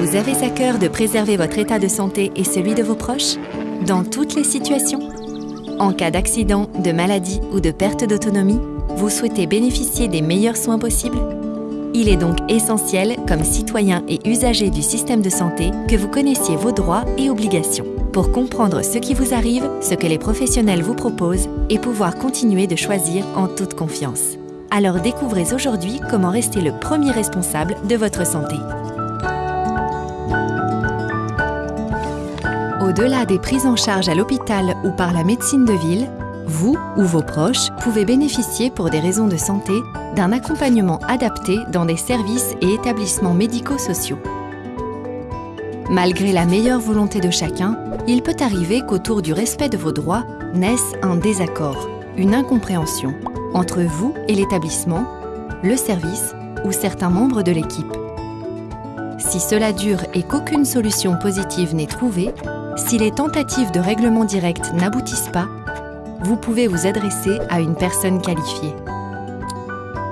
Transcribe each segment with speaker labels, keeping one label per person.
Speaker 1: Vous avez à cœur de préserver votre état de santé et celui de vos proches? Dans toutes les situations? En cas d'accident, de maladie ou de perte d'autonomie, vous souhaitez bénéficier des meilleurs soins possibles? Il est donc essentiel, comme citoyen et usager du système de santé, que vous connaissiez vos droits et obligations pour comprendre ce qui vous arrive, ce que les professionnels vous proposent et pouvoir continuer de choisir en toute confiance. Alors découvrez aujourd'hui comment rester le premier responsable de votre santé. Au-delà des prises en charge à l'hôpital ou par la médecine de ville, vous ou vos proches pouvez bénéficier pour des raisons de santé d'un accompagnement adapté dans des services et établissements médico-sociaux. Malgré la meilleure volonté de chacun, il peut arriver qu'autour du respect de vos droits naisse un désaccord, une incompréhension entre vous et l'établissement, le service ou certains membres de l'équipe. Si cela dure et qu'aucune solution positive n'est trouvée, si les tentatives de règlement direct n'aboutissent pas, vous pouvez vous adresser à une personne qualifiée.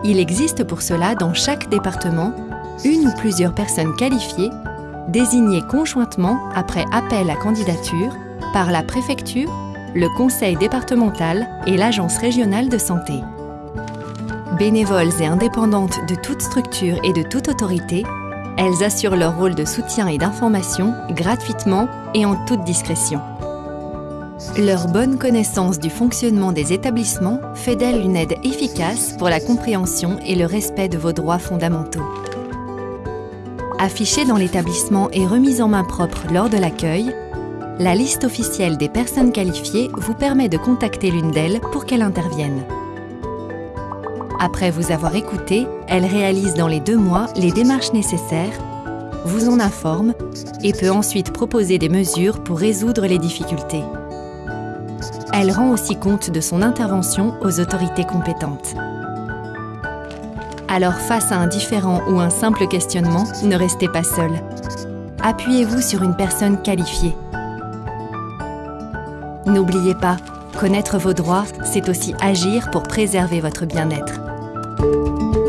Speaker 1: Il existe pour cela dans chaque département une ou plusieurs personnes qualifiées désignées conjointement après appel à candidature par la préfecture, le conseil départemental et l'agence régionale de santé. Bénévoles et indépendantes de toute structure et de toute autorité, elles assurent leur rôle de soutien et d'information gratuitement et en toute discrétion. Leur bonne connaissance du fonctionnement des établissements fait d'elles une aide efficace pour la compréhension et le respect de vos droits fondamentaux. Affichée dans l'établissement et remise en main propre lors de l'accueil, la liste officielle des personnes qualifiées vous permet de contacter l'une d'elles pour qu'elle intervienne. Après vous avoir écouté, elle réalise dans les deux mois les démarches nécessaires, vous en informe et peut ensuite proposer des mesures pour résoudre les difficultés. Elle rend aussi compte de son intervention aux autorités compétentes. Alors face à un différent ou un simple questionnement, ne restez pas seul. Appuyez-vous sur une personne qualifiée. N'oubliez pas, connaître vos droits, c'est aussi agir pour préserver votre bien-être. Música